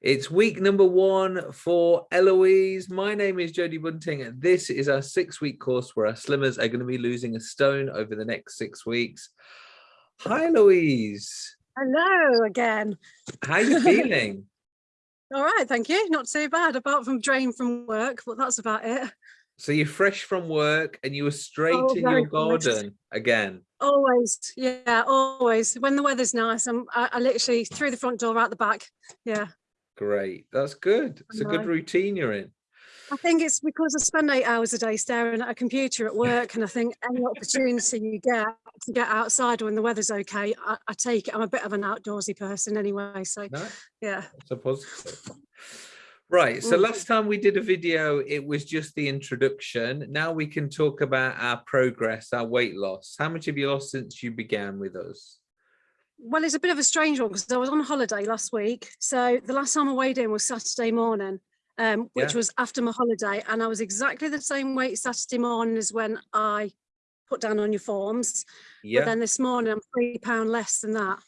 It's week number one for Eloise. My name is Jodie Bunting, and this is our six week course where our slimmers are going to be losing a stone over the next six weeks. Hi, Eloise. Hello again. How are you feeling? All right, thank you. Not too bad, apart from drain from work, but that's about it. So you're fresh from work and you were straight Oh, in your garden again. Always, yeah, always. When the weather's nice, I'm I, I literally through the front door, out the back. Yeah, Great. That's good. It's a good routine you're in. I think it's because I spend eight hours a day staring at a computer at work, and I think any opportunity you get to get outside when the weather's okay, I, I take it. I'm a bit of an outdoorsy person anyway, so No, yeah. a positive. Right. So Mm. last time we did a video, it was just the introduction. Now we can talk about our progress, our weight loss. How much have you lost since you began with us? Well, it's a bit of a strange one because I was on holiday last week. So the last time I weighed in was Saturday morning, um, which Yeah. was after my holiday. And I was exactly the same weight Saturday morning as when I put down on your forms. Yeah. But then this morning I'm three pound less than that.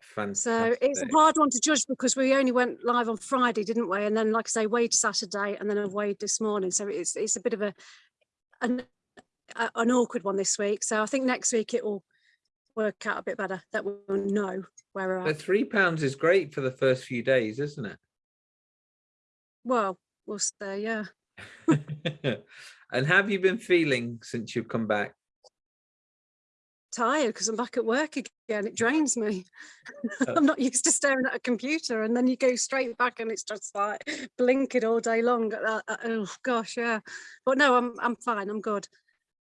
Fantastic. So it's a hard one to judge because we only went live on Friday, didn't we? And then, like I say, weighed Saturday and then I weighed this morning. So it's it's a bit of a an, a- an awkward one this week. So I think next week it will work out a bit better that we'll know where we're at. But three pounds is great for the first few days, isn't it? Well, we'll see, yeah. and have you been feeling since you've come back? Tired because I'm back at work again. It drains me. Uh. I'm not used to staring at a computer and then you go straight back and it's just like blinking all day long. Uh, uh, oh gosh, yeah. But no, I'm I'm fine. I'm good.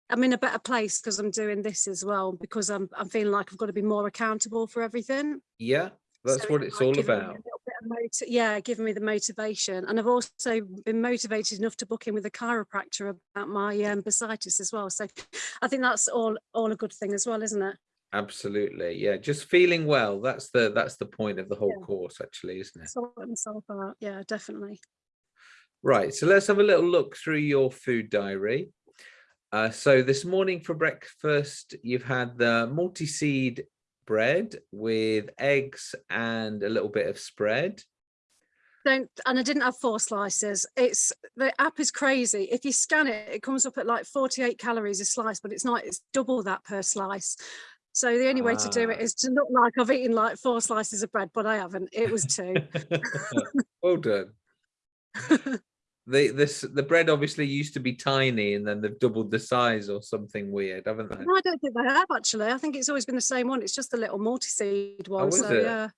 I'm in a better place because I'm doing this as well because I'm I'm feeling like I've got to be more accountable for everything. Yeah, that's So what it's all giving me a about. little bit of moti- yeah, giving me the motivation. And I've also been motivated enough to book in with a chiropractor about my um, bursitis as well. So I think that's all all a good thing as well, isn't it? Absolutely. Yeah, just feeling well. That's the that's the point of the whole Yeah. course, actually, isn't it? Sort myself out. Yeah, definitely. Right, so let's have a little look through your food diary. Uh, so this morning for breakfast, you've had the multi-seed bread with eggs and a little bit of spread. Don't and I didn't have four slices. It's the app is crazy. If you scan it, it comes up at like 48 calories a slice, but it's not, it's double that per slice. So the only way to do it Ah. to look like I've eaten like four slices of bread, but I haven't. It was two. well done. The this the bread obviously used to be tiny and then they've doubled the size or something weird, haven't they? No, I don't think they have actually. I think it's always been the same one. It's just the little multi-seed oh, one. is so it? yeah.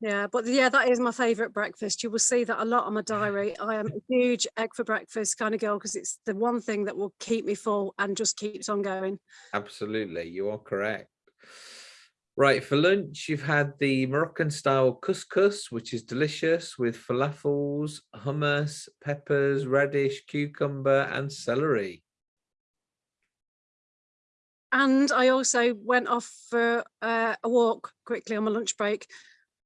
Yeah, but yeah, that is my favourite breakfast. You will see that a lot on my diary. I am a huge egg for breakfast kind of girl because it's the one thing that will keep me full and just keeps on going. Absolutely, you are correct. Right, for lunch, you've had the Moroccan style couscous, which is delicious with falafels, hummus, peppers, radish, cucumber, and celery. And I also went off for uh, a walk quickly on my lunch break.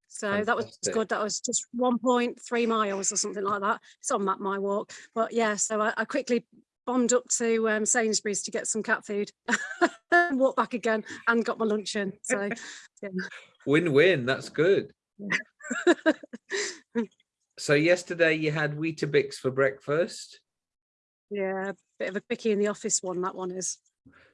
So that was good. That was just 1.3 miles or something like that. It's on that my walk. But yeah, so I, I quickly bombed up to um, Sainsbury's to get some cat food and walked back again and got my lunch in. So Win-win, that's good. yeah. So yesterday you had Weetabix for breakfast. yeah, bit of a quickie in the office one, that one is.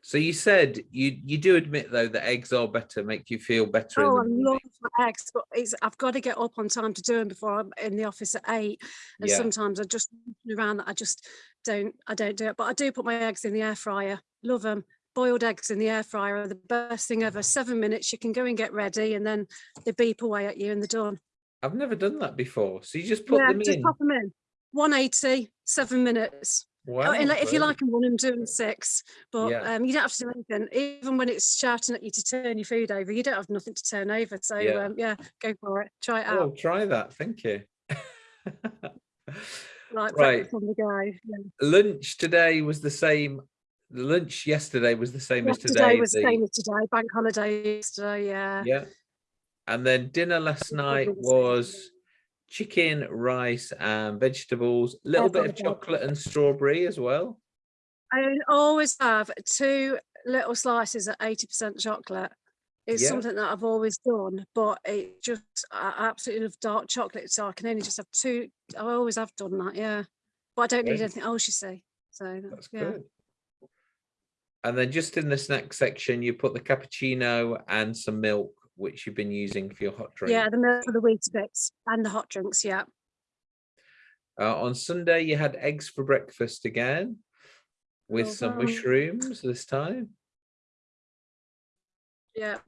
So you said you you do admit though that eggs are better, make you feel better Oh, I love my eggs, but it's, I've got to get up on time to do them before I'm in the office at eight. And Yeah. sometimes I just around that I just don't I don't do it. But I do put my eggs in the air fryer. Love them. Boiled eggs in the air fryer are the best thing ever. Seven minutes, you can go and get ready, and then they beep away at you and they're done. I've never done that before. So you just put yeah, them just in. pop them in. 180, seven minutes. Wow, Oh, and like, if you like them, one and doing six. But Yeah. um, you don't have to do anything. Even when it's shouting at you to turn your food over, you don't have nothing to turn over. So Yeah. um, yeah, go for it. Try it out. Oh, try that. Thank you. like right. on the go. Yeah. Lunch today was the same. Lunch yesterday was the same as Yesterday today. was the same as today. Bank holiday yesterday. Yeah. yeah. And then dinner last night was chicken, rice, and vegetables. A little bit of chocolate and strawberry as well. I always have two little slices at eighty percent chocolate. It's Yeah. something that I've always done, but it just, I absolutely love dark chocolate, so I can only just have two, I always have done that, yeah. But I don't need anything else, you see, so, That's yeah. good. And then just in the snack section, you put the cappuccino and some milk, which you've been using for your hot drink. Yeah, the milk for the bits and the hot drinks, yeah. Uh, on Sunday, you had eggs for breakfast again with Well some done. mushrooms this time. Yeah,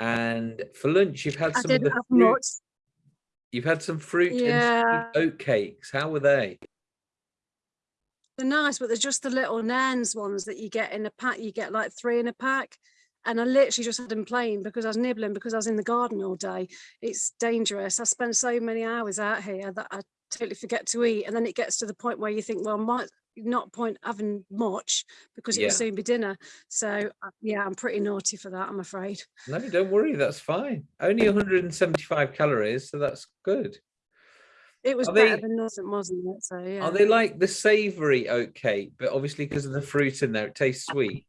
And for lunch, you've had some of the fruit, you've had some fruit and Yeah. sweet oat cakes. How were they? They're nice, but they're just the little Nairn's ones that you get in a pack. You get like three in a pack. And I literally just had them plain because I was nibbling because I was in the garden all day. It's dangerous. I spend so many hours out here that I totally forget to eat. And then it gets to the point where you think, well, might not point having much because it Yeah. will soon be dinner. So uh, yeah, I'm pretty naughty for that, I'm afraid. No, don't worry, that's fine. Only 175 calories, so that's good. It was Are better they- than nothing, wasn't it? So yeah. Are they like the savory oat cake, but obviously because of the fruit in there, it tastes sweet?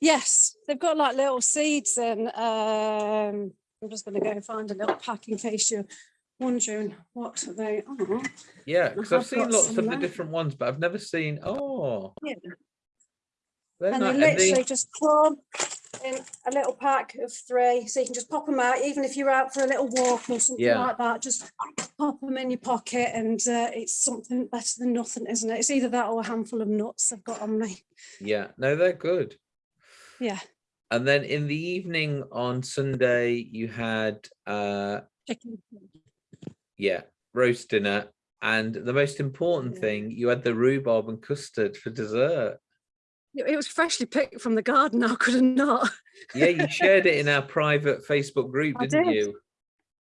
Yes, they've got like little seeds and um, I'm just going to go and find a little pack in case you're wondering what they are. Yeah, because I've have seen lots of the different ones, but I've never seen. Oh, Yeah. they're And not. they and they- literally just come in a little pack of three, so you can just pop them out, even if you're out for a little walk or something Yeah. like that. Just pop them in your pocket, and uh, it's something better than nothing, isn't it? It's either that or a handful of nuts I've got on me. Yeah, no, they're good. Yeah, And then in the evening on Sunday, you had uh chicken. yeah, roast dinner. And the most important Yeah. thing, you had the rhubarb and custard for dessert. It was freshly picked from the garden. I could have not. Yeah, you shared it in our private Facebook group, I didn't did. you?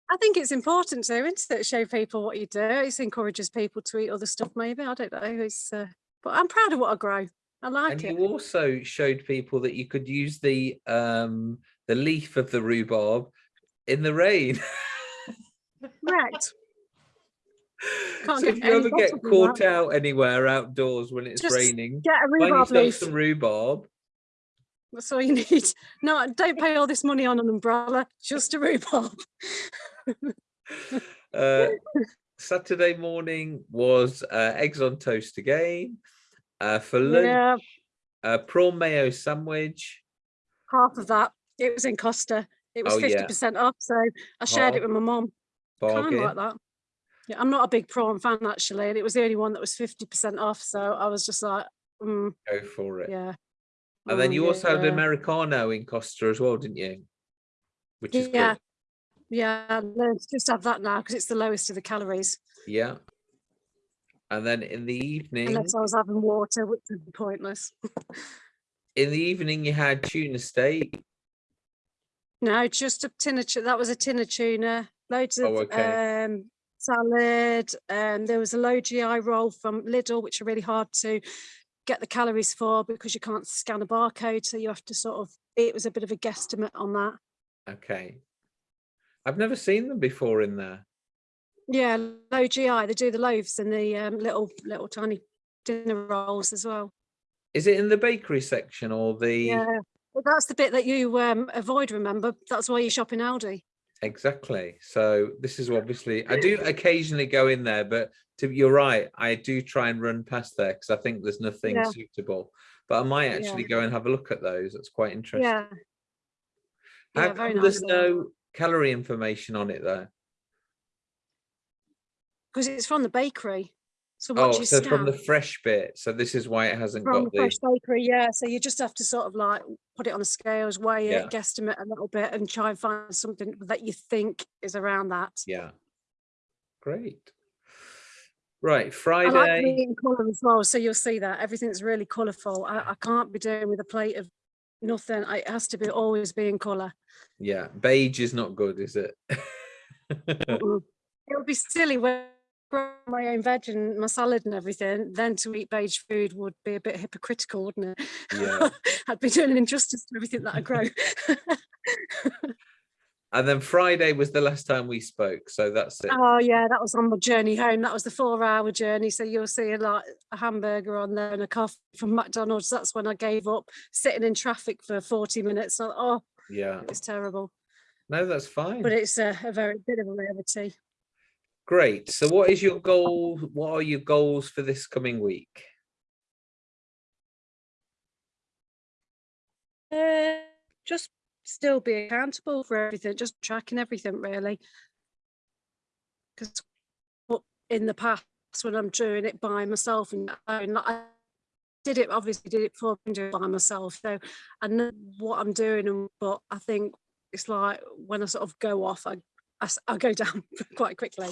I think it's important to, isn't it? Show people what you do. It encourages people to eat other stuff. Maybe I don't know. It's, uh, but I'm proud of what I grow. I like And it. you also showed people that you could use the um the leaf of the rhubarb in the rain. Correct. Can't so get if you ever get caught out anywhere outdoors when it's Just raining, Get a rhubarb leaf. some rhubarb. That's all you need. No, don't pay all this money on an umbrella. Just a rhubarb. Uh, Saturday morning was uh, eggs on toast again. Uh, for lunch, Yeah, uh, prawn mayo sandwich. half of that. It was in Costa. It was Oh, yeah. fifty percent off. So I shared it with my mum. Kind Bargain. of like that. Yeah, I'm not a big prawn fan actually, and it was the only one that was fifty percent off. So I was just like, mm, Go for it. yeah. And then you also had yeah. Americano in Costa as well, didn't you? Which is Yeah. good. Yeah, let's just have that now because it's the lowest of the calories. Yeah. And then in the evening, Unless I was having water, which would be pointless. in the evening you had tuna steak. No, just a tin of that was a tin of tuna, loads of Oh, okay. um, salad, and there was a low GI roll from Lidl, which are really hard to get the calories for because you can't scan a barcode, so you have to sort of. It was a bit of a guesstimate on that. Okay. I've never seen them before in there. Yeah, low GI. They do the loaves and the um, little little tiny dinner rolls as well. Is it in the bakery section or the Yeah, but that's the bit that you um, avoid. Remember, that's why you shop in Aldi. exactly? So this is obviously I do occasionally go in there, but to, you're right, I do try and run past there because I think there's nothing Yeah. suitable. But I might Yeah. actually go and have a look at those. That's quite interesting. Yeah. How Yeah, come there's nice. though. no calorie information on it though? Because it's from the bakery. So Oh, so from the fresh bit. So this is why it hasn't from got the the fresh bakery, yeah. So you just have to sort of like put it on a scales, weigh Yeah. it, guesstimate a little bit, and try and find something that you think is around that. yeah. Great. Right, Friday. I like in colour as well, so you'll see that everything's really colourful. I, I can't be doing with a plate of nothing. I- It has to be always be in colour. Yeah, beige is not good, is it? It would be silly when my own veg and my salad and everything. Then to eat beige food would be a bit hypocritical, wouldn't it? Yeah. I'd be doing an injustice to everything that I grow. And then Friday was the last time we spoke. So that's it. Oh yeah, that was on my journey home. That was the four-hour journey. So you'll see a lot a hamburger on there and a coffee from McDonald's. That's when I gave up sitting in traffic for 40 minutes. So, oh, Yeah. it was terrible. No, that's fine. But it's a, a very bit of a rarity. Great. So what is your goal? What are your goals for this coming week? Uh, just still be accountable for everything, just tracking everything really. Because in the past when I'm doing it by myself and I did it obviously did it for by myself. So I know what I'm doing, and but I think it's like when I sort of go off, I I, I go down quite quickly.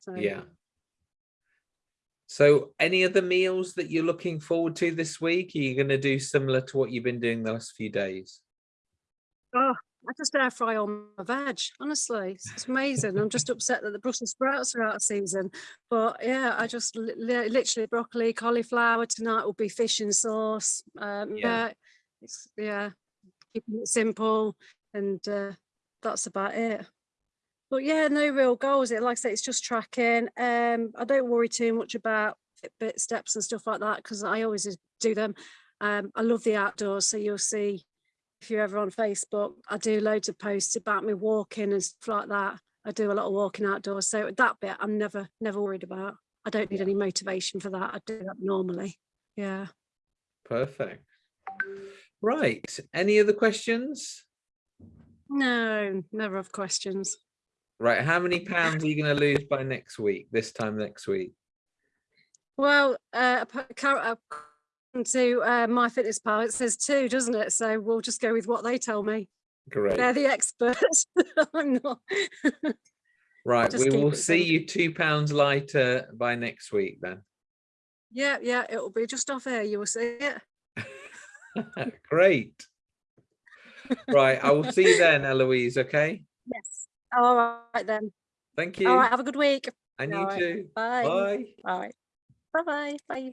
So Yeah. So any other meals that you're looking forward to this week? Are you going to do similar to what you've been doing the last few days? Oh, I just air fry all my veg. Honestly, it's, amazing. I'm just upset that the Brussels sprouts are out of season, but yeah, I just li- literally broccoli, cauliflower. Tonight will be fish and sauce. Um, Yeah. yeah, it's yeah, keeping it simple, and uh, that's about it. But yeah, no real goals. It like I say, it's just tracking. Um, I don't worry too much about Fitbit steps and stuff like that because I always do them. Um, I love the outdoors, so you'll see if you're ever on Facebook, I do loads of posts about me walking and stuff like that. I do a lot of walking outdoors. So that bit I'm never, never worried about. I don't need any motivation for that. I do that normally. Yeah. Perfect. Right. Any other questions? No, never have questions. Right. How many pounds are you going to lose by next week? This time next week? Well, uh, ap- car- according to uh, MyFitnessPal, it says two, doesn't it? So we'll just go with what they tell me. Great. They're the experts. I'm not. Right. We will see simple. you two pounds lighter by next week then. yeah, yeah, it will be just off air. You will see it. Great. Right. I will see you then, Eloise. Okay. Yes. All right then. Thank you. All right. Have a good week. And All you right, too. Bye. Bye. All right. Bye-bye. Bye.